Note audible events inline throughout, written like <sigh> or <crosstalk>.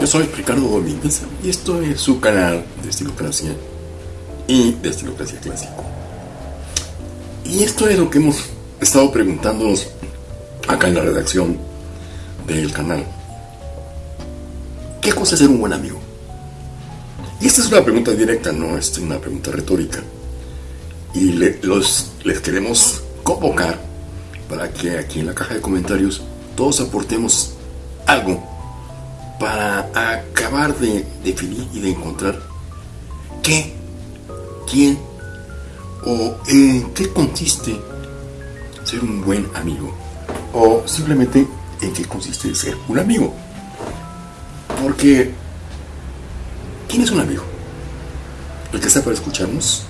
Yo soy Ricardo Domínguez y esto es su canal de Estilocracia y de Estilocracia Clásico. Y esto es lo que hemos estado preguntándonos acá en la redacción del canal. ¿Qué cosa es ser un buen amigo? Y esta es una pregunta directa, no es una pregunta retórica. Y los, les queremos convocar para que aquí en la caja de comentarios todos aportemos algo para acabar de definir y de encontrar qué, quién o en qué consiste ser un buen amigo o simplemente en qué consiste ser un amigo. Porque, ¿quién es un amigo? ¿El que está para escucharnos?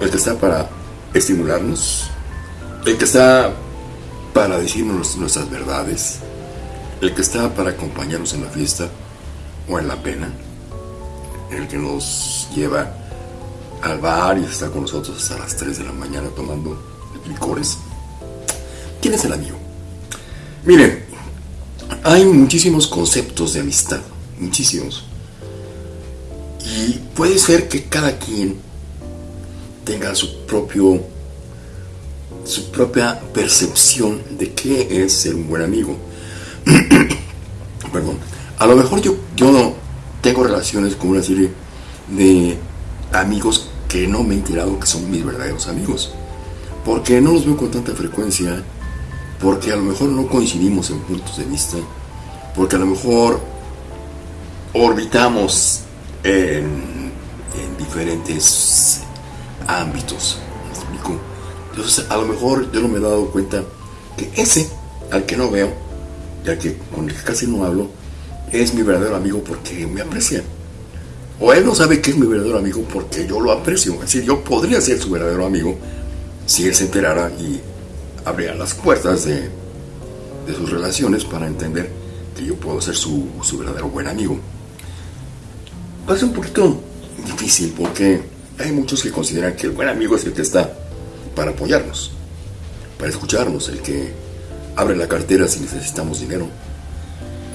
¿El que está para estimularnos? ¿El que está para decirnos nuestras verdades? ¿El que está para acompañarnos en la fiesta o en la pena? ¿El que nos lleva al bar y está con nosotros hasta las 3 de la mañana tomando licores? ¿Quién es el amigo? Miren, hay muchísimos conceptos de amistad, muchísimos. Y puede ser que cada quien tenga su propio su propia percepción de qué es ser un buen amigo. <coughs> Perdón. A lo mejor yo, yo tengo relaciones con una serie de amigos que no me he enterado que son mis verdaderos amigos. Porque no los veo con tanta frecuencia, porque a lo mejor no coincidimos en puntos de vista, porque a lo mejor orbitamos en, diferentes ámbitos. Entonces, a lo mejor yo no me he dado cuenta que ese al que no veo, ya que con el que casi no hablo, es mi verdadero amigo porque me aprecia. O él no sabe que es mi verdadero amigo porque yo lo aprecio. Es decir, yo podría ser su verdadero amigo si él se enterara y abriera las puertas de, de sus relaciones para entender que yo puedo ser su, su verdadero buen amigo. Va a ser un poquito difícil porque hay muchos que consideran que el buen amigo es el que está para apoyarnos, para escucharnos, el que abre la cartera si necesitamos dinero,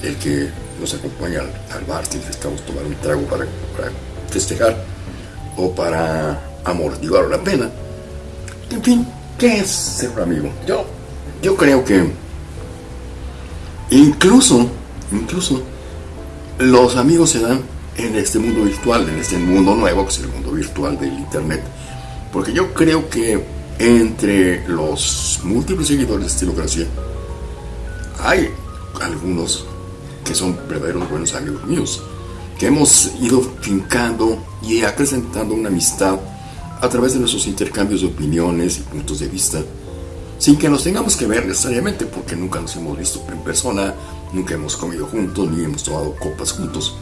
el que nos acompaña al, bar si necesitamos tomar un trago para, festejar o para amortiguar la pena. En fin, ¿qué es ser un amigo? Yo, yo creo que incluso, incluso los amigos se dan en este mundo virtual, en este mundo nuevo que es el mundo virtual del Internet. Porque yo creo que entre los múltiples seguidores de Estilocracia hay algunos que son verdaderos buenos amigos míos, que hemos ido fincando y acrecentando una amistad a través de nuestros intercambios de opiniones y puntos de vista, sin que nos tengamos que ver necesariamente, porque nunca nos hemos visto en persona, nunca hemos comido juntos, ni hemos tomado copas juntos.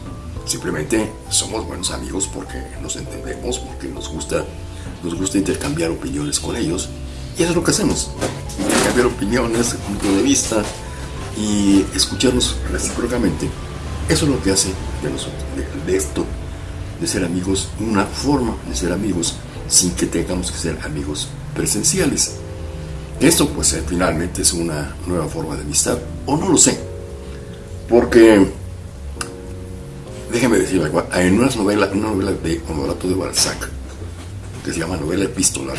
Simplemente somos buenos amigos porque nos entendemos, porque nos gusta, nos gusta intercambiar opiniones con ellos. Y eso es lo que hacemos. Intercambiar opiniones, puntos de vista y escucharnos recíprocamente. Eso es lo que hace de, esto, de ser amigos, una forma de ser amigos sin que tengamos que ser amigos presenciales. Esto pues eh, finalmente es una nueva forma de amistad, o no lo sé, porque déjeme decir algo, en una novela, una novela de Honorato de Balzac, que se llama novela epistolar,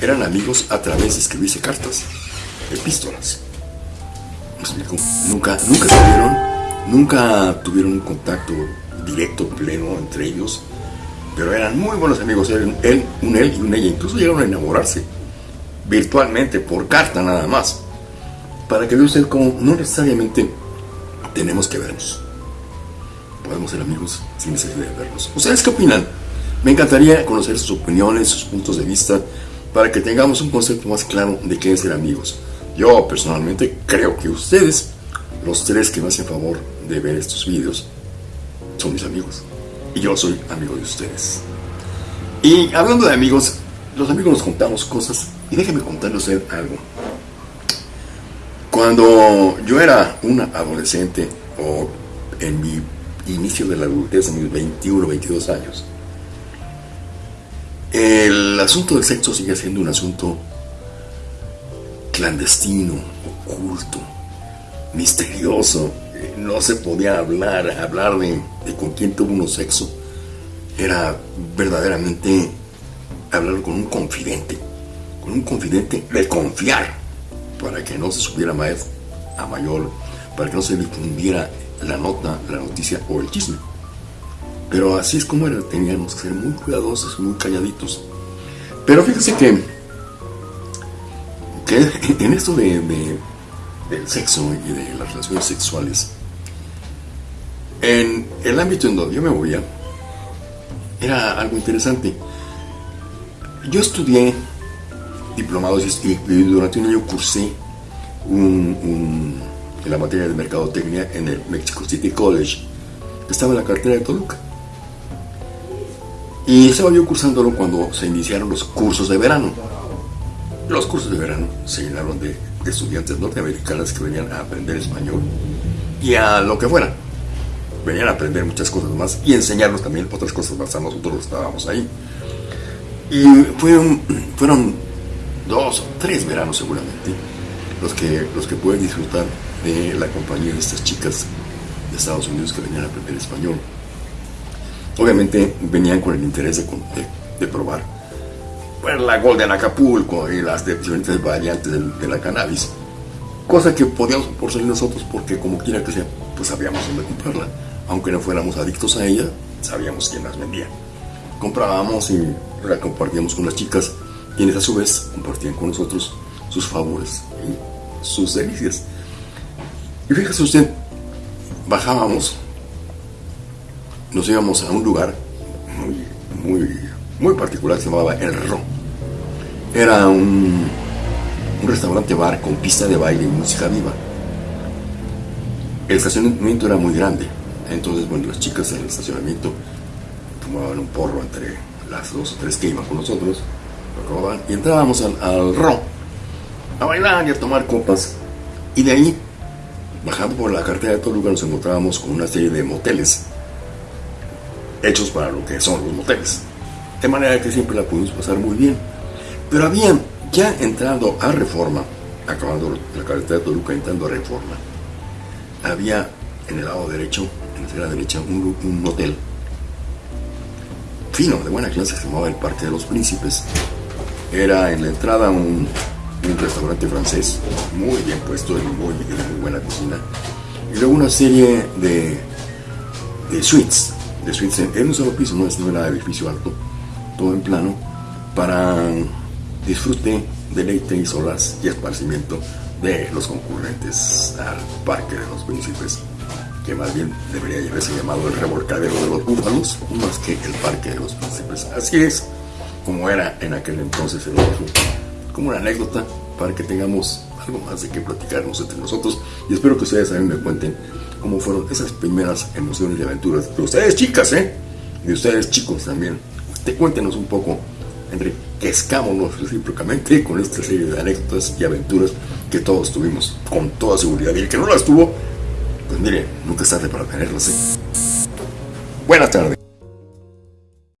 eran amigos a través de escribirse cartas, epístolas. Nunca, nunca tuvieron, nunca tuvieron un contacto directo, pleno entre ellos, pero eran muy buenos amigos, él, un él y un ella, incluso llegaron a enamorarse virtualmente, por carta nada más, para que vea usted cómo no necesariamente tenemos que vernos podemos ser amigos sin necesidad de vernos. ¿Ustedes qué opinan? Me encantaría conocer sus opiniones, sus puntos de vista, para que tengamos un concepto más claro de qué es ser amigos. Yo personalmente creo que ustedes, los tres que me hacen favor de ver estos vídeos, son mis amigos. Y yo soy amigo de ustedes. Y hablando de amigos, los amigos nos contamos cosas. Y déjenme contarles algo. Cuando yo era una adolescente o en mi inicio de la adultez, a mis 21, 22 años, el asunto del sexo sigue siendo un asunto clandestino, oculto, misterioso, eh, no se podía hablar, hablar de, con quién tuvo uno sexo. Era verdaderamente hablar con un confidente, con un confidente de confiar, para que no se subiera más a mayor, para que no se difundiera la nota, la noticia o el chisme. Pero así es como era, teníamos que ser muy cuidadosos, muy calladitos. Pero fíjense que, <laughs> en esto de, del sexo y de las relaciones sexuales, en el ámbito en donde yo me movía, era algo interesante. Yo estudié diplomados y, durante un año cursé en la materia de mercadotecnia en el Mexico City College, estaba en la cartera de Toluca. Y estaba yo cursándolo cuando se iniciaron los cursos de verano. Los cursos de verano se llenaron de, estudiantes norteamericanas que venían a aprender español y a lo que fuera. Venían a aprender muchas cosas más y enseñarnos también otras cosas más a nosotros estábamos ahí. Y fueron, fueron dos, tres veranos seguramente los que, los que pueden disfrutar de la compañía de estas chicas de Estados Unidos que venían a aprender español. Obviamente venían con el interés de, de, probar pues, la Golden Acapulco y las diferentes variantes de, la cannabis. Cosa que podíamos por salir nosotros porque como quiera que sea, pues sabíamos dónde comprarla. Aunque no fuéramos adictos a ella, sabíamos quién las vendía. Comprábamos y la compartíamos con las chicas, quienes a su vez compartían con nosotros sus favores y sus delicias. Y fíjese usted, bajábamos nos íbamos a un lugar muy, muy, muy particular, se llamaba El Ro. Era un, un restaurante bar con pista de baile y música viva. El estacionamiento era muy grande, entonces, bueno, las chicas en el estacionamiento tomaban un porro entre las dos o tres que iban con nosotros, y entrábamos al, al a bailar y a tomar copas. Y de ahí, bajando por la cartera de todo lugar, nos encontrábamos con una serie de moteles hechos para lo que son los moteles. De manera que siempre la pudimos pasar muy bien. Pero había, ya entrando a Reforma, acabando la carretera de Toluca, entrando a Reforma, había en el lado derecho, en la derecha, un, un hotel fino, de buena clase, se llamaba el Parque de los Príncipes. Era en la entrada un, un restaurante francés, muy bien puesto y muy, muy buena cocina. Y luego una serie de, de suites de en un solo piso, no es de edificio alto, todo en plano, para disfrute, deleite y solas y esparcimiento de los concurrentes al Parque de los Príncipes, que más bien debería llamarse llamado el revolcadero de los búfalos, más que el Parque de los Príncipes. Así es como era en aquel entonces el otro, como una anécdota para que tengamos algo más de qué platicarnos entre nosotros y espero que ustedes también me cuenten cómo fueron esas primeras emociones y aventuras de ustedes chicas, ¿eh? De ustedes chicos también. Te cuéntenos un poco, enriquezcámonos recíprocamente con esta serie de anécdotas y aventuras que todos tuvimos con toda seguridad. Y el que no las tuvo, pues mire, nunca es tarde para tenerlas, ¿eh? Buenas tardes.